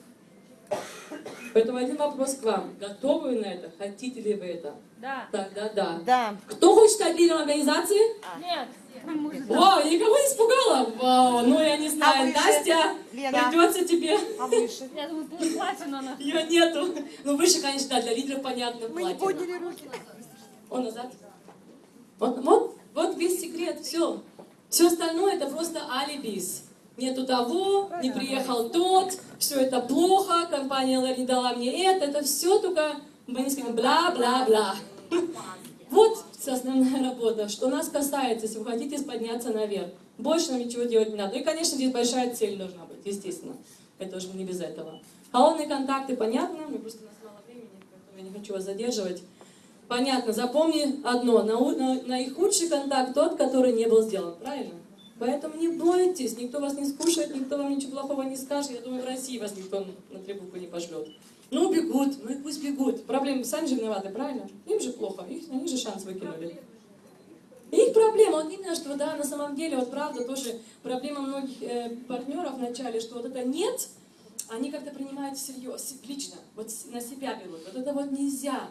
Поэтому один вопрос к вам. Готовы вы на это? Хотите ли вы это? Да. Тогда да. Да. Кто хочет стать лидером организации? Нет. Вау, я никого не испугала? Вау, ну я не знаю. выше? Настя, Лена. придется тебе. А выше? Я думаю, платина на... Ее нету. Ну выше, конечно, да, для лидеров понятно, Мы не подняли руки. Он назад. Вот, вот, вот весь секрет, все. Все остальное это просто алибис. Нету того, не приехал тот, все это плохо, компания не дала мне это, это все только, мы не скажем, бла-бла-бла. Вот основная работа. Что нас касается, если вы хотите подняться наверх, больше нам ничего делать не надо. И, конечно, здесь большая цель должна быть, естественно. Это уже не без этого. Холодные контакты, понятно, мне просто у нас мало времени, поэтому я не хочу вас задерживать. Понятно, запомни одно, нау- на- наихудший контакт тот, который не был сделан, правильно? Поэтому не бойтесь, никто вас не скушает, никто вам ничего плохого не скажет. Я думаю, в России вас никто на требуку не пошлет. Ну, бегут, ну и пусть бегут. Проблемы сами же виноваты, правильно? Им же плохо, их, они же шанс выкинули. Их проблема, вот именно, что да, на самом деле, вот правда, тоже проблема многих э, партнеров начале, что вот это нет, они как-то принимают всерьез, лично, вот на себя берут. Вот это вот нельзя.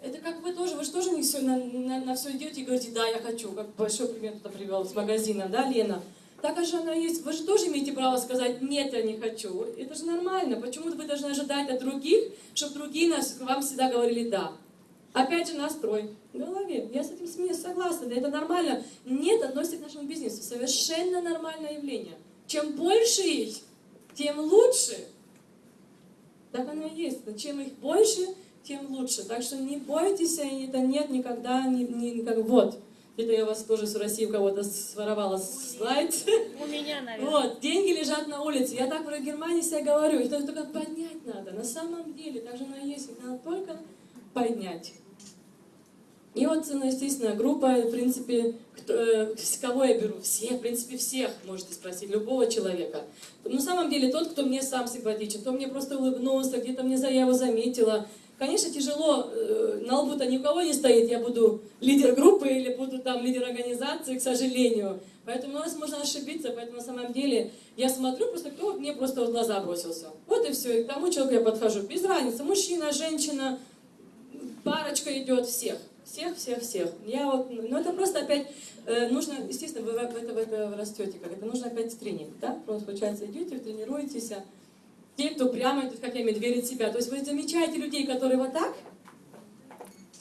Это как вы тоже, вы же тоже не все на, на, все идете и говорите, да, я хочу, как большой пример туда привел с магазина, да, Лена? Так же она есть. Вы же тоже имеете право сказать, нет, я не хочу. Это же нормально. Почему вы должны ожидать от других, чтобы другие нас, вам всегда говорили да? Опять же настрой в голове. Я с этим смеюсь, согласна, да, это нормально. Нет, относится к нашему бизнесу. Совершенно нормальное явление. Чем больше их, тем лучше. Так оно и есть. Чем их больше, тем лучше. Так что не бойтесь, это нет никогда, не, не, никак. Вот. Это я у вас тоже с России у кого-то своровала слайд. У меня, наверное. Вот, деньги лежат на улице. Я так про Германию себя говорю. Их только поднять надо. На самом деле, так же оно и есть. Их надо только поднять. И вот, ну, естественно, группа, в принципе, кто, э, кого я беру? Всех, в принципе, всех, можете спросить, любого человека. На самом деле тот, кто мне сам симпатичен, кто мне просто улыбнулся, где-то мне за я его заметила. Конечно, тяжело, э, на лбу-то ни у кого не стоит, я буду лидер группы или буду там лидер организации, к сожалению. Поэтому у нас можно ошибиться, поэтому на самом деле я смотрю просто, кто мне просто в глаза бросился. Вот и все, и к тому человеку я подхожу. Без разницы, мужчина, женщина, парочка идет, всех. Всех, всех, всех. Я вот, ну это просто опять э, нужно, естественно, вы в это, в это растете, как это нужно опять тренинг, да? Просто получается идете, тренируетесь. Те, кто прямо идут, как я имею, верят в себя. То есть вы замечаете людей, которые вот так,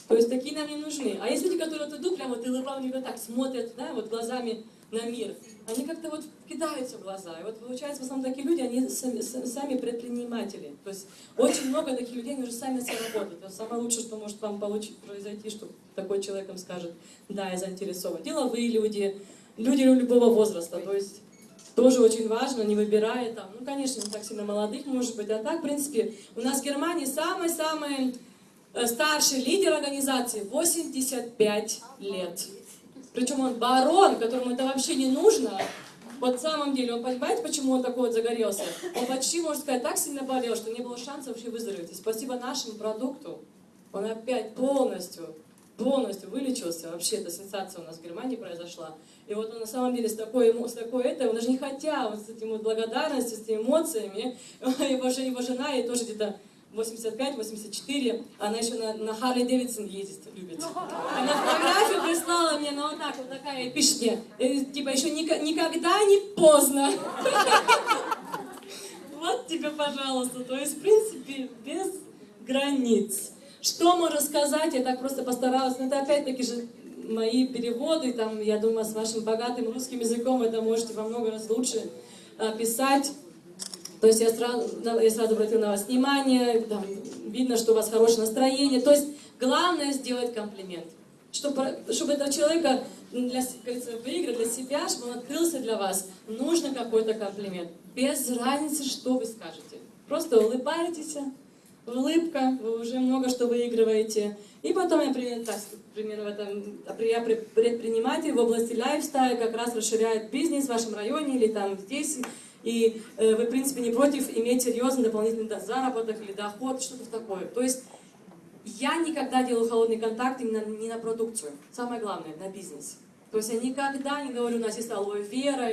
то есть такие нам не нужны. А есть люди, которые вот идут, прямо вот и улыбами вот так смотрят, да, вот глазами на мир. Они как-то вот кидаются в глаза. И вот получается, в основном такие люди, они сами, сами предприниматели. То есть очень много таких людей, они уже сами себя работают. Это самое лучшее, что может вам получить, произойти, что такой человек вам скажет, да, я заинтересован. Деловые люди, люди любого возраста. То есть тоже очень важно, не выбирая там, ну, конечно, не так сильно молодых, может быть, а так, в принципе, у нас в Германии самый-самый э, старший лидер организации 85 лет. Причем он барон, которому это вообще не нужно. Вот в самом деле, он понимаете, почему он такой вот загорелся? Он почти, можно сказать, так сильно болел, что не было шанса вообще выздороветь. И спасибо нашему продукту, Он опять полностью, полностью вылечился. Вообще, эта сенсация у нас в Германии произошла. И вот он на самом деле с такой, с такой этой, он даже не хотя, вот с этим вот благодарностью, с этими эмоциями, его, же- его жена, ей тоже где-то 85-84, она еще на, на Харли Дэвидсон ездит, любит. Она фотографию прислала мне, ну вот так вот такая, и пишет мне, э, типа, еще ника- никогда не поздно. Вот тебе, пожалуйста. То есть, в принципе, без границ. Что можно сказать? Я так просто постаралась. Но это опять-таки же мои переводы. Там, я думаю, с вашим богатым русским языком это можете во много раз лучше а, писать. То есть я сразу, я сразу обратила на вас внимание, там, видно, что у вас хорошее настроение. То есть главное сделать комплимент. Чтобы, чтобы этого человека для, говорится, выиграть для себя, чтобы он открылся для вас, нужно какой-то комплимент. Без разницы, что вы скажете. Просто улыбайтесь, улыбка, вы уже много что выигрываете. И потом, я, пример, так, в этом, я пре- предприниматель в области лайфстайла, как раз расширяет бизнес в вашем районе или там здесь. И э, вы, в принципе, не против иметь серьезный дополнительный заработок или доход, что-то такое. То есть я никогда делаю холодный контакт именно не на продукцию. Самое главное, на бизнес. То есть я никогда не говорю, у нас есть алоэ вера.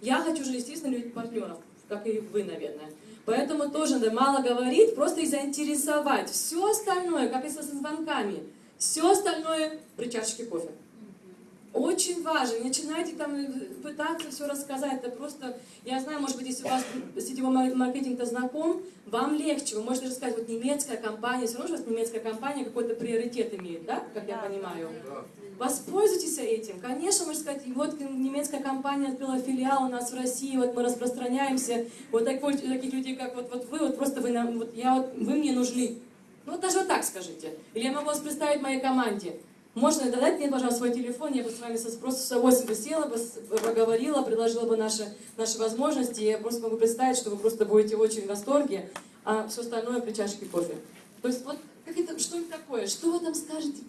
Я хочу же, естественно, любить партнеров, как и вы, наверное. Поэтому тоже надо мало говорить, просто их заинтересовать. Все остальное, как и со звонками, все остальное при чашечке кофе. Очень важно. Не начинайте там пытаться все рассказать. Это просто, я знаю, может быть, если у вас сетевой мар- маркетинг-то знаком, вам легче. Вы можете рассказать, вот немецкая компания, все равно у вас немецкая компания какой-то приоритет имеет, да, как я понимаю. Воспользуйтесь этим. Конечно, можно сказать, вот немецкая компания открыла филиал у нас в России, вот мы распространяемся. Вот такой, таких людей, как вот, вот вы, вот просто вы, нам, вот я, вот, вы мне нужны. Ну вот даже вот так скажите. Или я могу вас представить моей команде. Можно дать мне, пожалуйста, свой телефон, я бы с вами просто с удовольствием бы села, бы поговорила, предложила бы наши, наши возможности. Я просто могу представить, что вы просто будете очень в восторге, а все остальное при чашке кофе. То есть вот как это, что это такое? Что вы там скажете?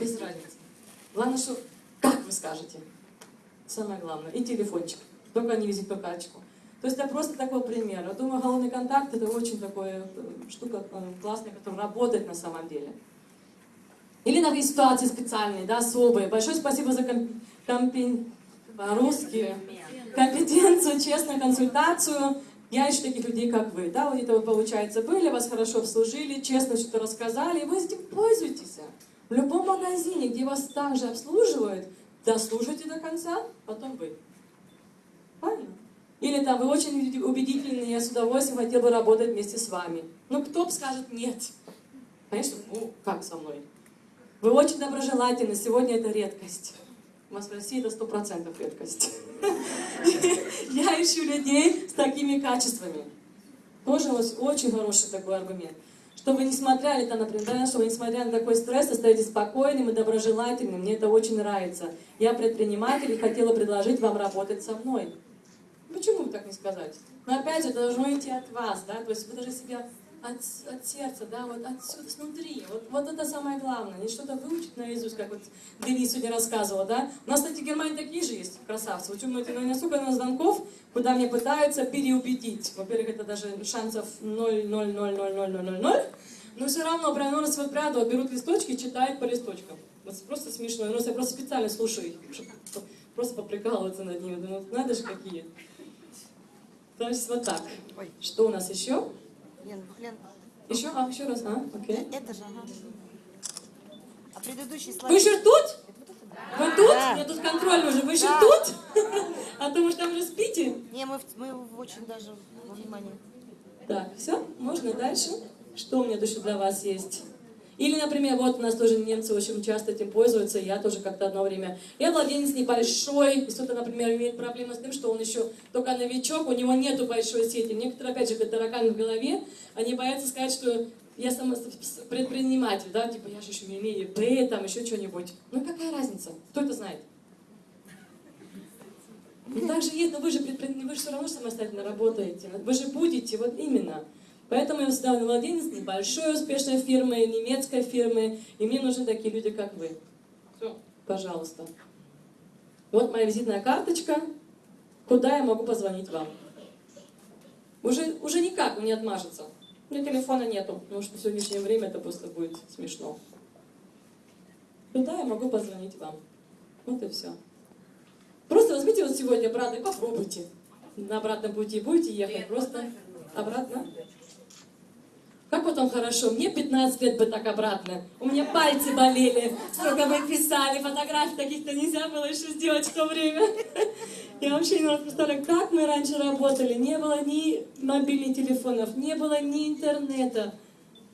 Без разницы. Главное, что как вы скажете. Самое главное. И телефончик. Только не визитную карточку. То есть это просто такой пример. Я думаю, холодный контакт это очень такая э, штука э, классная, которая работает на самом деле. Или на ситуации специальные, да, особые. Большое спасибо за ком- компен- по-русски компетенцию, честную консультацию. Я ищу таких людей, как вы. Да, вот это вы, получается, были, вас хорошо обслужили, честно что-то рассказали, и вы этим пользуетесь. В любом магазине, где вас также обслуживают, дослушайте до конца, потом вы. Правильно? Или там, вы очень убеди- убедительны, я с удовольствием хотел бы работать вместе с вами. Ну, кто бы скажет нет? Конечно, ну, как со мной? Вы очень доброжелательны, сегодня это редкость. У нас в России это сто процентов редкость. Я ищу людей с такими качествами. Тоже вот очень хороший такой аргумент. Чтобы несмотря, или там, например, да, чтобы несмотря на такой стресс, остаетесь спокойным и доброжелательным. Мне это очень нравится. Я предприниматель и хотела предложить вам работать со мной. Почему бы так не сказать? Но опять же, это должно идти от вас, да, то есть вы должны себя от, от сердца, да, вот отсюда, снутри. Вот, вот это самое главное. Не что-то выучить наизусть, как вот Денис сегодня рассказывала, да. У нас, кстати, в Германии такие же есть красавцы. Вы думаете, ну, настолько на звонков, куда мне пытаются переубедить. Во-первых, это даже шансов 0,0000000. Но все равно вот пряду, вот берут листочки читают по листочкам. Вот просто смешно. Ну, я просто специально слушаю их, чтобы просто поприкалываться над ними. Думаю, надо же какие. То есть вот так. Что у нас еще? Лен, Лен, Еще? А, еще раз, а? Окей. это же, ага. А предыдущий слайд... Вы еще тут? Вы тут? Да. Меня тут контроль уже. Вы еще Да. тут? А то, может, там уже спите? Не, мы, мы очень даже во внимании. Так, все, можно дальше? Что у меня еще для вас есть? Или, например, вот у нас тоже немцы очень часто этим пользуются, я тоже как-то одно время. Я владелец небольшой, и кто-то, например, имеет проблему с тем, что он еще только новичок, у него нету большой сети. Некоторые, опять же, как тараканы в голове, они боятся сказать, что я сама с- с- предприниматель, да, типа я же еще не имею ИП, там еще что-нибудь. Ну какая разница? Кто это знает? Ну так же есть, но вы же, предпри- вы же все равно самостоятельно работаете. Вы же будете, вот именно. Поэтому я всегда владелец небольшой успешной фирмы, немецкой фирмы, и мне нужны такие люди, как вы. Все, пожалуйста. Вот моя визитная карточка, куда я могу позвонить вам. Уже, уже никак не отмажется. У меня телефона нету, потому что в сегодняшнее время это просто будет смешно. Туда я могу позвонить вам. Вот и все. Просто возьмите вот сегодня, брат, и попробуйте. На обратном пути будете ехать, просто обратно. Как потом хорошо? Мне 15 лет бы так обратно. У меня пальцы болели. Сколько мы писали, фотографий таких-то нельзя было еще сделать в то время. Я вообще не могу представлять, как мы раньше работали. Не было ни мобильных телефонов, не было ни интернета.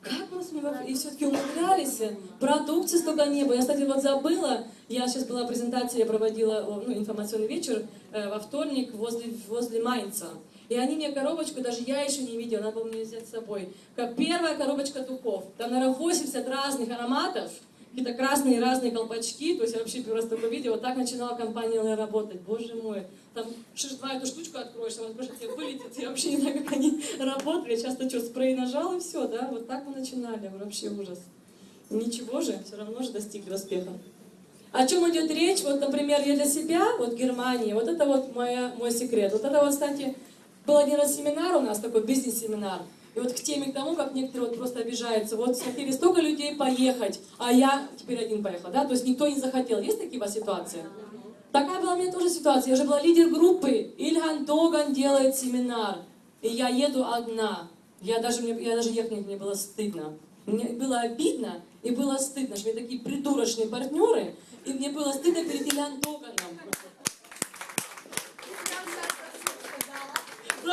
Как мы с ним и все-таки умудрялись? Продукции столько не было. Я, кстати, вот забыла, я сейчас была презентация, я проводила ну, информационный вечер э, во вторник возле, возле Майнца. И они мне коробочку, даже я еще не видела, надо было мне взять с собой. Как первая коробочка духов. Там, наверное, 80 разных ароматов, какие-то красные разные колпачки. То есть я вообще просто такое видео. Вот так начинала компания работать. Боже мой. Там шиш-два эту штучку откроешь, там откроешь, тебе вылетит. Я вообще не знаю, как они работали. Часто что, спрей нажал и все, да? Вот так мы начинали. Вообще ужас. Ничего же, все равно же достигли успеха. О чем идет речь? Вот, например, я для себя, вот Германия, вот это вот моя, мой секрет. Вот это вот, кстати, был один раз семинар у нас, такой бизнес-семинар. И вот к теме к тому, как некоторые вот просто обижаются. Вот хотели столько людей поехать, а я теперь один поехал, да? То есть никто не захотел. Есть такие у вас ситуации? Такая была у меня тоже ситуация. Я же была лидер группы. Ильган Доган делает семинар. И я еду одна. Я даже, мне, я даже ехать мне было стыдно. Мне было обидно и было стыдно, что у меня такие придурочные партнеры, и мне было стыдно перед Ильян Доганом.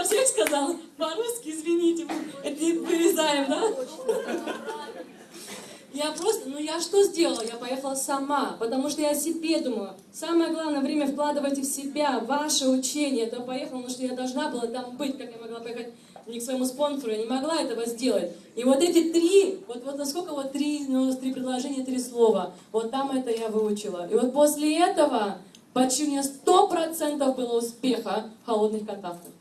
Про всех сказал. По-русски, извините, это не вырезаем, да? Я просто, ну я что сделала? Я поехала сама, потому что я о себе думаю. Самое главное время вкладывайте в себя, ваше учение. Я поехала, потому что я должна была там быть, как я могла поехать не к своему спонсору, я не могла этого сделать. И вот эти три, вот, вот насколько вот три, ну, три предложения, три слова, вот там это я выучила. И вот после этого почти у меня сто процентов было успеха в холодных контактах.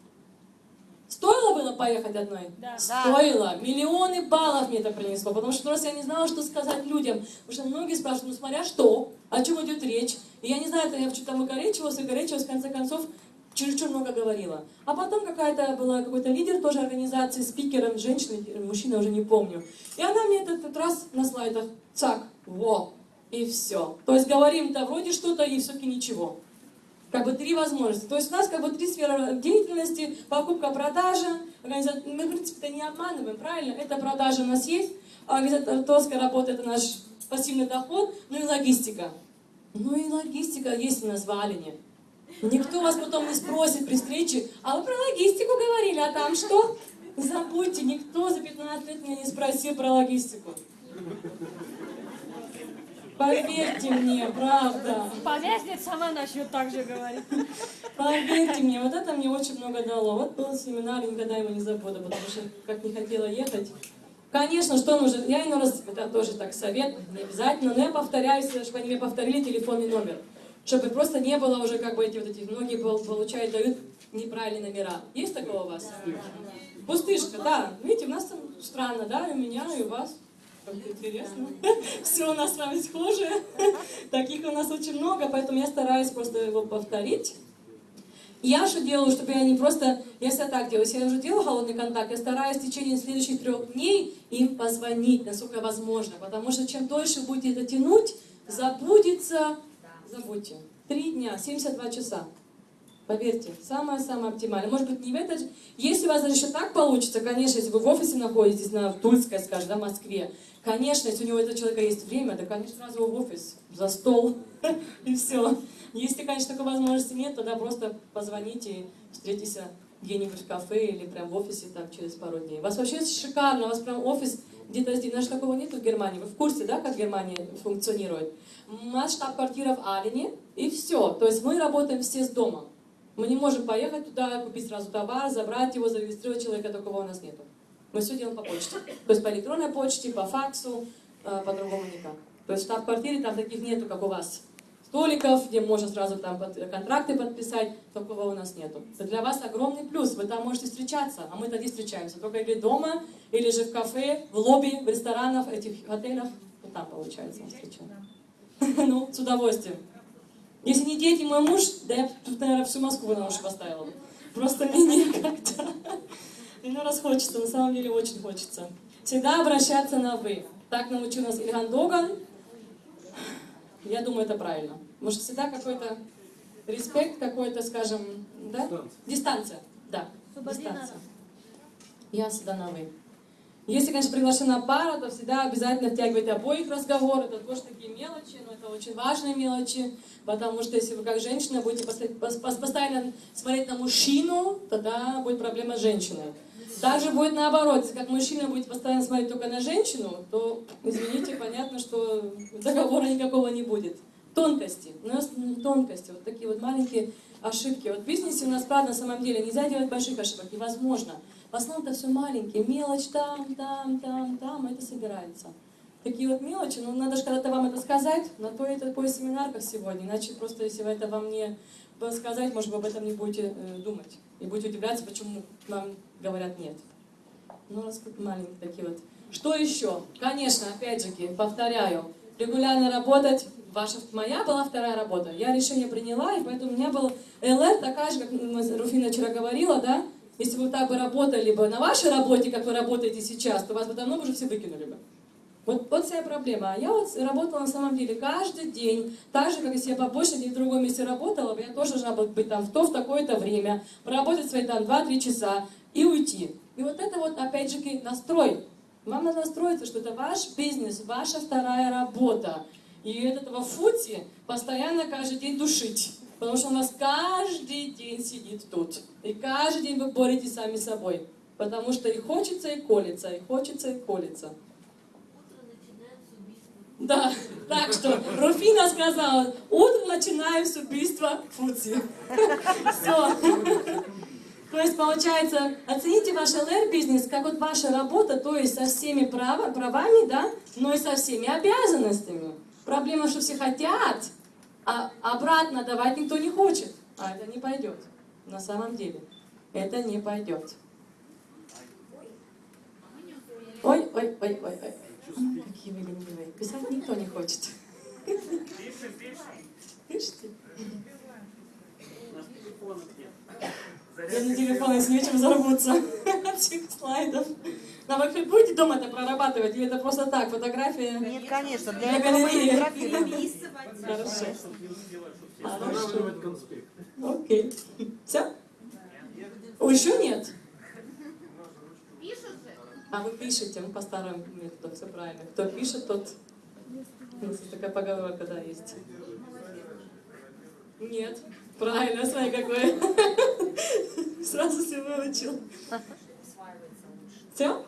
Стоило было поехать одной? Да. Стоило. Миллионы баллов мне это принесло, потому что просто я не знала, что сказать людям. Потому что многие спрашивают, ну смотря что, о чем идет речь. И я не знаю, это я что-то там выкоречивалась, выкоречивалась, в конце концов, чересчур много говорила. А потом какая-то была какой-то лидер тоже организации, спикером, женщина, мужчина, уже не помню. И она мне этот, этот раз на слайдах, цак, во, и все. То есть говорим-то вроде что-то и все-таки ничего. Как бы три возможности. То есть у нас как бы три сферы деятельности. Покупка, продажа. Мы, в принципе-то не обманываем, правильно? Это продажа у нас есть. Организаторская работа – это наш пассивный доход. Ну и логистика. Ну и логистика есть у нас в Алине. Никто вас потом не спросит при встрече, а вы про логистику говорили, а там что? Забудьте, никто за 15 лет меня не спросил про логистику. Поверьте мне, правда. Поверьте, сама начнет так же говорить. Поверьте мне, вот это мне очень много дало. Вот был семинар, никогда его не забуду, потому что как не хотела ехать. Конечно, что нужно, я иной раз, это тоже так совет, не обязательно, но я повторяюсь, чтобы они мне повторили телефонный номер. Чтобы просто не было уже как бы эти вот эти, многие получают, дают неправильные номера. Есть такого у вас? Пустышка, да. Видите, у нас там странно, да, и у меня, и у вас. Как интересно. Все у нас с вами схоже. Таких у нас очень много, поэтому я стараюсь просто его повторить. Я что делаю, чтобы я не просто, я всегда так делаю, если я уже делаю холодный контакт, я стараюсь в течение следующих трех дней им позвонить, насколько возможно, потому что чем дольше будете это тянуть, забудется, забудьте. Три дня, 72 часа. Поверьте, самое-самое оптимальное. Может быть, не в этот... Если у вас даже еще так получится, конечно, если вы в офисе находитесь, на Тульской, скажем, да, Москве, конечно, если у него этого человека есть время, то, конечно, сразу в офис, за стол, и все. Если, конечно, такой возможности нет, тогда просто позвоните и встретитесь где-нибудь в кафе или прям в офисе там через пару дней. У вас вообще шикарно, у вас прям офис где-то здесь. Даже такого нет в Германии. Вы в курсе, да, как Германия функционирует? У нас штаб-квартира в Алине, и все. То есть мы работаем все с дома. Мы не можем поехать туда, купить сразу товар, забрать его, зарегистрировать человека, такого у нас нету. Мы все делаем по почте. То есть по электронной почте, по факсу, э, по-другому никак. То есть в штаб-квартире там таких нету, как у вас. Столиков, где можно сразу там контракты подписать, такого у нас нету. Это для вас огромный плюс, вы там можете встречаться, а мы тогда встречаемся. Только или дома, или же в кафе, в лобби, в ресторанах, этих отелях. Вот там получается мы встречаем. Ну, с удовольствием. Если не дети, мой муж, да я тут, наверное, всю Москву на уши поставила бы. Просто мне некогда. Ну, раз хочется, на самом деле очень хочется. Всегда обращаться на «вы». Так научил нас Ильган Доган. Я думаю, это правильно. Может, всегда какой-то респект, какой-то, скажем, да? Дистанция. Да, дистанция. Я всегда на «вы». Если, конечно, приглашена пара, то всегда обязательно втягивайте обоих в разговор. Это тоже такие мелочи, но это очень важные мелочи, потому что если вы как женщина будете постоянно смотреть на мужчину, тогда будет проблема с женщиной. Также будет наоборот, если как мужчина будет постоянно смотреть только на женщину, то, извините, понятно, что договора никакого не будет. Тонкости, у нас тонкости, вот такие вот маленькие ошибки. Вот в бизнесе у нас, правда, на самом деле нельзя делать больших ошибок, невозможно. В основном это все маленькие, мелочь там, там, там, там, это собирается. Такие вот мелочи, ну надо же когда-то вам это сказать, на то это такой семинар, как сегодня, иначе просто если вы это вам не сказать, может, вы об этом не будете э, думать. И будете удивляться, почему вам говорят нет. Ну, раз тут маленькие такие вот. Что еще? Конечно, опять же, повторяю, регулярно работать. Ваша, моя была вторая работа. Я решение приняла, и поэтому у меня был ЛР такая же, как Руфина вчера говорила, да? Если бы вы так бы работали бы на вашей работе, как вы работаете сейчас, то вас бы давно уже все выкинули бы. Вот, вот вся проблема. А я вот работала на самом деле каждый день, так же, как если я побольше где в другом месте работала, я тоже должна была быть там в то, в такое-то время, проработать свои там 2-3 часа и уйти. И вот это вот, опять же, настрой. Вам надо настроиться, что это ваш бизнес, ваша вторая работа. И от этого фути постоянно каждый день душить. Потому что у нас каждый день сидит тут. И каждый день вы боретесь сами с собой. Потому что и хочется, и колется, и хочется, и колется. Да, так что Руфина сказала, утро начинаем с убийства Фудзи. Все. То есть, получается, оцените ваш ЛР-бизнес как вот ваша работа, то есть со всеми прав, правами, да, но и со всеми обязанностями. Проблема, что все хотят, а обратно давать никто не хочет. А это не пойдет. На самом деле. Это не пойдет. Ой, ой, ой, ой, ой. Какие вы ленивые. Писать никто не хочет. Пишите. У нас телефонов нет. Я на телефон, если нечем заработаться от этих слайдов. Вы хоть будете дома это прорабатывать, или это просто так, фотография? Нет, конечно, для Для этого мы галереи. Хорошо. Хорошо. Окей. Все? О, еще нет? А вы пишете, ну, по старому методу, все правильно. Кто пишет, тот... Такая поговорка, да, есть. Нет. Правильно, смотри, какой. Сразу все выучил. Все?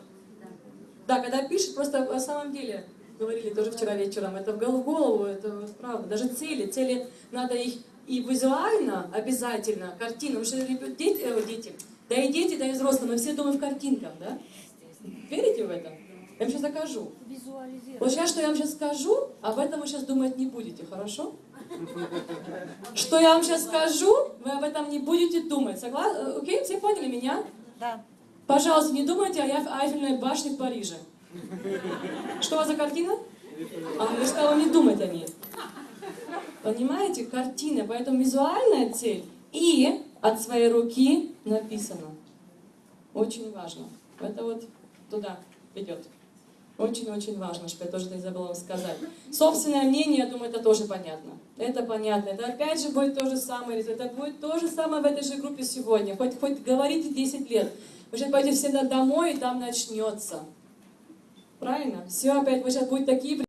Да, когда пишет, просто на самом деле, говорили тоже вчера вечером, это в гол- в голову, это правда. Даже цели, цели надо их и визуально обязательно, картинам, потому что дети, э, дети, да и дети, да и взрослые, мы все думаем в картинках, да? Верите в это? Я вам сейчас докажу. Вот сейчас, что я вам сейчас скажу, об этом вы сейчас думать не будете, хорошо? Что я вам сейчас скажу, вы об этом не будете думать. Согласны? Окей, все поняли меня? Да. Пожалуйста, не думайте о Айфельной башне в Париже. Что у вас за картина? А, я сказала не думать о ней. Понимаете, картина, поэтому визуальная цель и от своей руки написано. Очень важно. Это вот туда идет. Очень-очень важно, что я тоже не забыла вам сказать. Собственное мнение, я думаю, это тоже понятно. Это понятно. Это опять же будет то же самое. Это будет то же самое в этой же группе сегодня. Хоть, хоть говорите 10 лет. Вы сейчас пойдете все домой, и там начнется. Правильно? Все опять, вы сейчас будете такие